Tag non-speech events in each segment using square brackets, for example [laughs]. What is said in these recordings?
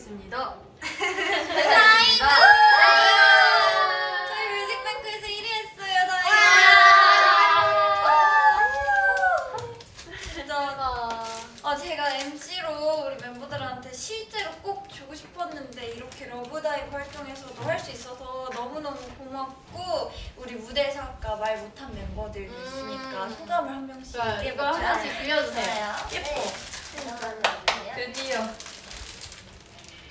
있습니다. 다이브! 저희 뮤직뱅크에서 1위 했어요, 다이브! 진짜 아 제가 MC로 우리 멤버들한테 실제로 꼭 주고 싶었는데 이렇게 러브다이브 활동에서도 할 수 있어서 너무너무 고맙고 우리 무대에서 아까 말 못한 멤버들도 음. 있으니까 소감을 한 명씩. 이거 얘기해보자. 한 번씩 빌려주세요. 예뻐 드디어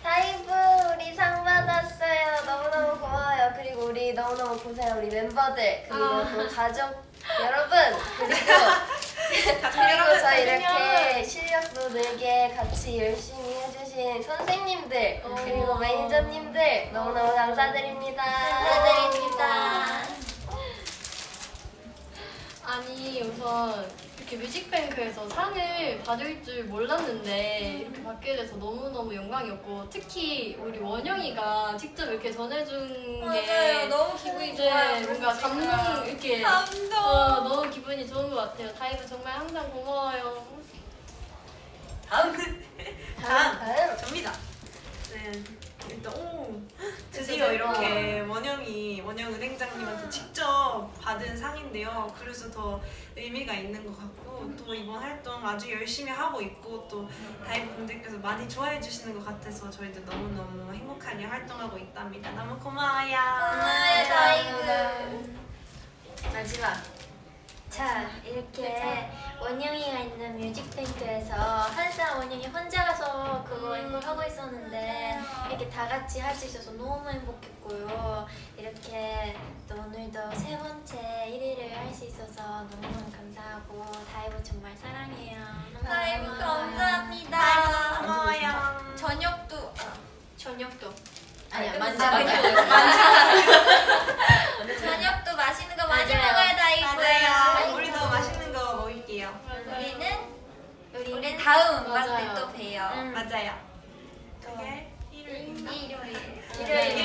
다이브 우리 상 받았어요. 너무너무 고마워요. 그리고 우리 너무너무 고생 우리 멤버들 그리고 아. 또 가족 여러분 그리고 [laughs] 그리고 저 이렇게 실력도 늘게 같이 열심히 해주신 선생님들 그리고 어. 매니저님들 너무너무 감사드립니다. 감사드립니다. 아니 우선 이렇게 뮤직뱅크에서 상을 받을 줄 몰랐는데 이렇게 받게 돼서 너무너무 영광이었고 특히 우리 원영이가 직접 이렇게 전해준 맞아요 게 기분이 이제 좋아요. 뭔가. 감동 이렇게. 감동. 어, 너무 기분이 좋은 것 같아요. 다이브 정말 항상 고마워요. 다음 다음 다음. 접니다. 네. 일단 오. 드디어. 이렇게 원영 은행장님한테 직접 받은 상인데요. 그래서 더 의미가 있는 것 같고 또 이번 활동 아주 열심히 하고 있고 또 다이브 분들께서 많이 좋아해 주시는 것 같아서 저희도 너무 너무 행복하게 활동하고 있답니다. 너무 고마워요. 고마워요 다이브 마지막. 자 이렇게 원영이가 있는 뮤직뱅크에서 항상 원영이 혼자서 그거 앵콜 하고 있었는데 이렇게 다 같이 할 수 있어서 너무 행복했고요. 이렇게 또 오늘도 세 번째 1위를 할 수 있어서 너무너무 감사하고 다이브 정말 사랑해요. 너무 다이브. 감사합니다 고마워요. 저녁도 아, 저녁도. 아니야 아, 끝났어요. 만져. 저녁도 맛있는 거 많이 맞아요. 먹어요 다이브 맞아요. 우리도 맛있는 거 먹을게요. 우리는 우리는 우리 다음 음악 맞아요. 때 또 봬요 음. 맞아요. 또 그게 일요